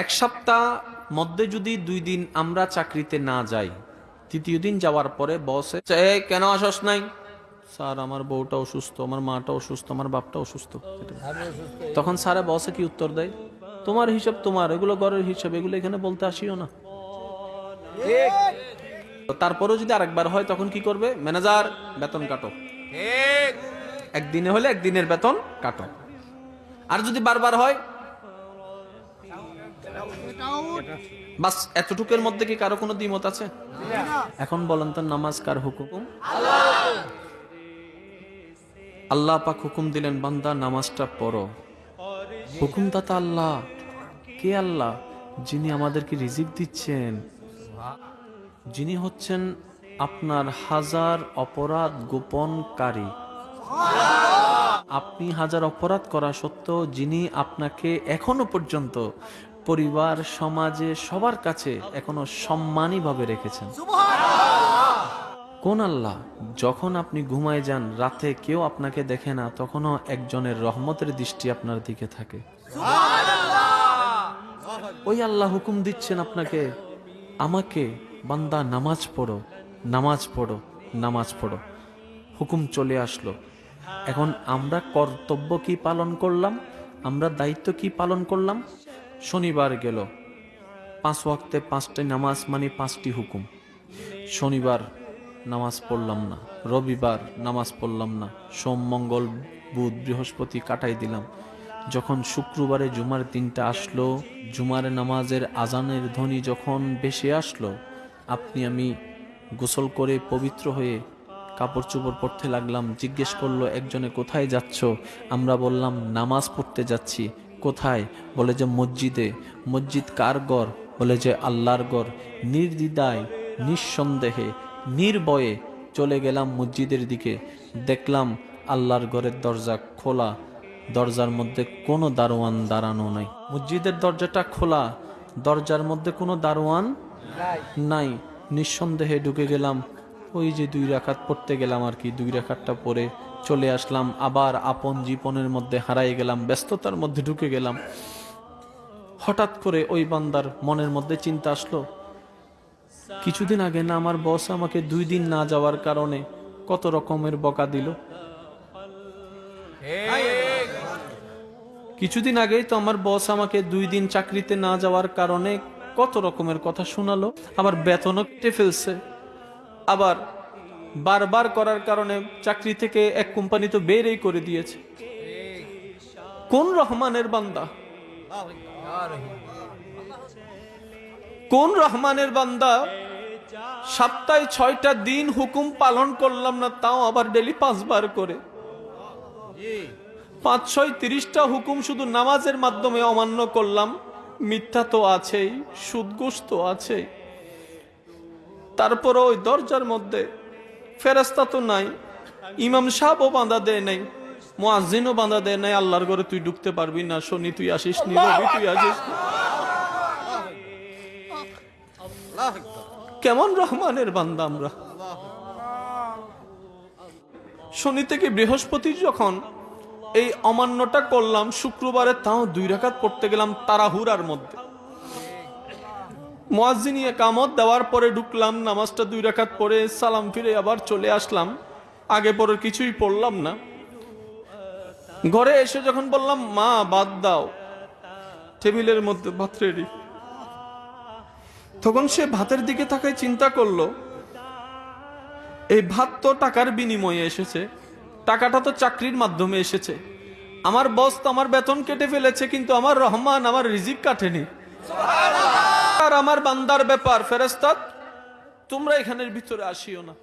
এক সপ্তাহ মধ্যে যদি দুই দিন আমরা চাকরিতে না যাই তৃতীয় দিন যাওয়ার পরে বসে "এই, কেন আসস নাই? স্যার আমার বউটা অসুস্থ আমার মাটা অসুস্থ আমার বাপটা অসুস্থ। তখন স্যারে বসে কি উত্তর দেয়? তোমার হিসাব তোমার এগুলো ঘরের হিসাব এগুলো এখানে বলতে আসিও না। তারপরেও যদি আরেকবার হয় তখন কি করবে? ম্যানেজার বেতন কাটো। একদিনে হলে একদিনের বেতন কাটো। আর যদি বারবার হয় বাস, এতটুকুর মধ্যে কি কারও কোনো দ্বিমত আছে? এখন বলেন তো, নামাজ কার হুকুম? আল্লাহ পাক হুকুম দিলেন, বান্দা, নামাজটা পড়ো। হুকুমদাতা আল্লাহ। কে আল্লাহ? যিনি আমাদেরকে রিজিক দিচ্ছেন। যিনি হচ্ছেন আপনার হাজার অপরাধ গোপনকারী। আপনি হাজার অপরাধ করা সত্ত্বেও যিনি আপনাকে এখনও পর্যন্ত পরিবার, সমাজে সবার কাছে এখনও সম্মানী ভাবে রেখেছেন। কোন আল্লাহ, যখন আপনি ঘুমায় যান, রাতে কেউ আপনাকে দেখে না, তখনও একজনের রহমতের দৃষ্টি আপনার দিকে থাকে। ওই আল্লাহ হুকুম দিচ্ছেন আপনাকে, আমাকে বান্দা নামাজ পড়ো নামাজ পড়ো নামাজ পড়ো। হুকুম চলে আসলো। এখন আমরা কর্তব্য কি পালন করলাম? আমরা দায়িত্ব কি পালন করলাম? শনিবার গেল। পাঁচ ওয়াক্তে পাঁচটি নামাজ মানে পাঁচটি হুকুম। শনিবার নামাজ পড়লাম না, রবিবার নামাজ পড়লাম না, সোম, মঙ্গল, বুধ, বৃহস্পতি কাটাই দিলাম। যখন শুক্রবারে জুমার দিনটা আসলো, জুমার নামাজের আজানের ধ্বনি যখন বেশি আসলো, আপনি আমি গোসল করে পবিত্র হয়ে কাপড় চোপড় পরতে লাগলাম। জিজ্ঞেস করল, একজনে কোথায় যাচ্ছ? আমরা বললাম, নামাজ পড়তে যাচ্ছি। কোথায়? বলে যে মসজিদে। মসজিদ কার গড়? বলে যে আল্লাহর গড়। নির্দ্বিধায় নিঃসন্দেহে, নির্ভয়ে চলে গেলাম মসজিদের দিকে। দেখলাম আল্লাহর ঘরের দরজা খোলা। দরজার মধ্যে কোনো দারোয়ান দাঁড়ানো নাই। মসজিদের দরজাটা খোলা। দরজার মধ্যে কোনো দারোয়ান নাই। নিঃসন্দেহে ঢুকে গেলাম। ওই যে দুই রাখাত পড়তে গেলাম আর কি। দুই রাখাতটা পরে চলে আসলাম, আবার আপন জীবনের মধ্যে হারাই গেলাম, ব্যস্ততার মধ্যে ঢুকে গেলাম। হঠাৎ করে ওই বান্দার মনের মধ্যে চিন্তা আসলো, কিছুদিন আগে না আমার বস আমাকে দুই দিন না যাওয়ার কারণে কত রকমের বকা দিল। কিছুদিন আগেই তো আমার বস আমাকে দুই দিন চাকরিতে না যাওয়ার কারণে কত রকমের কথা শোনালো আবার বেতনও কেটে ফেলছে। আবার বারবার করার কারণে চাকরি থেকে এক কোম্পানি তো বেরই করে দিয়েছে। কোন রহমানের বান্দা? কোন রহমানের বান্দা? সপ্তাহে ছয়টা দিন হুকুম পালন করলাম না, তাও আবার ডেলি পাঁচবার করে। পাঁচ, ছয়, তিরিশটা হুকুম শুধু নামাজের মাধ্যমে অমান্য করলাম। মিথ্যা তো আছেই সুদঘোষ তো আছেই। তারপরে ওই দরজার মধ্যে ফেরাস্তা তো নাই, ইমাম সাহেবও বাঁধা দেয় নাই মোয়াজিনও বাঁধা দেয় নাই, আল্লাহর ঘরে তুই ঢুকতে পারবি না, শনি তুই আসিস নি, রবি তুই আসিস কেমন রহমানের বান্দা আমরা। শনি থেকে বৃহস্পতি যখন এই অমান্যটা করলাম, শুক্রবারে তাও দুই রাকাত পড়তে গেলাম তারাহুরার মধ্যে। মোয়াজিনী কামত দেওয়ার পরে ঢুকলাম, নামাজটা দুই রাকাত পরে সালাম ফিরে আবার চলে আসলাম। আগে পরে কিছুই পড়লাম না। ঘরে এসে যখন বললাম, মা, বাদ দাও। টেবিলের মধ্যে ভাত রেডি তখন সে ভাতের দিকে তাকায় চিন্তা করল, এই ভাত তো টাকার বিনিময়ে এসেছে। টাকাটা তো চাকরির মাধ্যমে এসেছে। আমার বস তো আমার বেতন কেটে ফেলেছে, কিন্তু আমার রহমান আমার রিজিক কাটেনি। আর আমার বান্দার ব্যাপার ফেরেস্তাদ তোমরা এখানের ভিতরে আসিও না।